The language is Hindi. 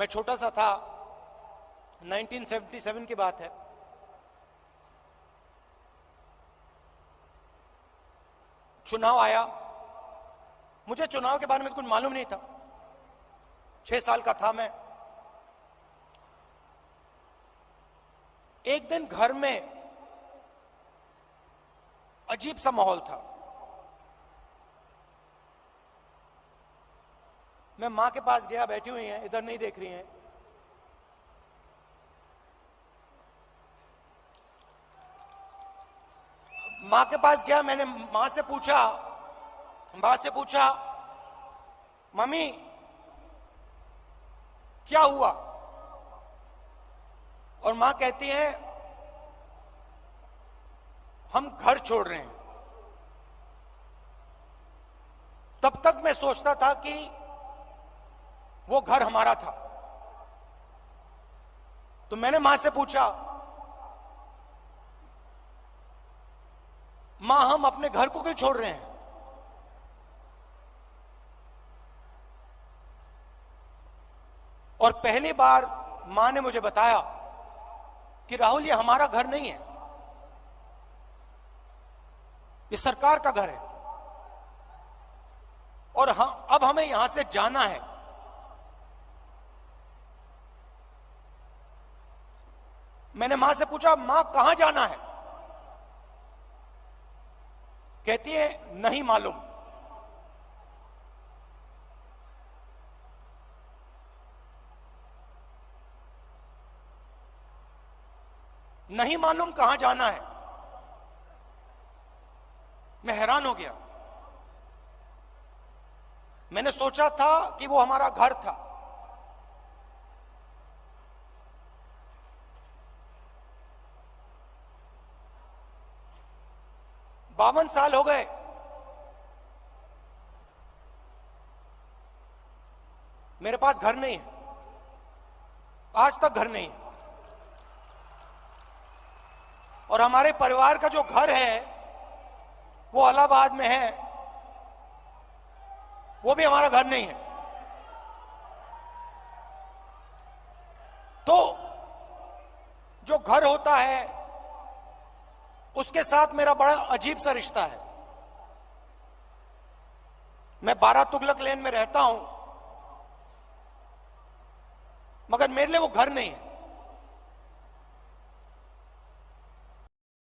मैं छोटा सा था 1977 की बात है। चुनाव आया। मुझे चुनाव के बारे में कुछ मालूम नहीं था। छह साल का था मैं। एक दिन घर में अजीब सा माहौल था। मैं माँ के पास गया, बैठी हुई हैं, इधर नहीं देख रही हैं। माँ के पास गया, मैंने माँ से पूछा, माँ से पूछा, मम्मी, क्या हुआ? और माँ कहती है, हम घर छोड़ रहे हैं। तब तक मैं सोचता था कि वो घर हमारा था। तो मैंने माँ से पूछा, माँ, हम अपने घर को क्यों छोड़ रहे हैं? और पहली बार माँ ने मुझे बताया कि राहुल, ये हमारा घर नहीं है। ये सरकार का घर है। और हम, अब हमें यहाँ से जाना है। मैंने माँ से पूछा, माँ, कहाँ जाना है? कहती है, नहीं मालूम। नहीं मालूम कहाँ जाना है। मैं हैरान हो गया। मैंने सोचा था कि वो हमारा घर था। बावन साल हो गए। मेरे पास घर नहीं है। आज तक घर नहीं है। और हमारे परिवार का जो घर है, वो अलाहाबाद में है। वो भी हमारा घर नहीं है। तो जो घर होता है उसके साथ मेरा बड़ा अजीब सा रिश्ता है। मैं बारह तुगलक लेन में रहता हूँ, मगर मेरे लिए वो घर नहीं है।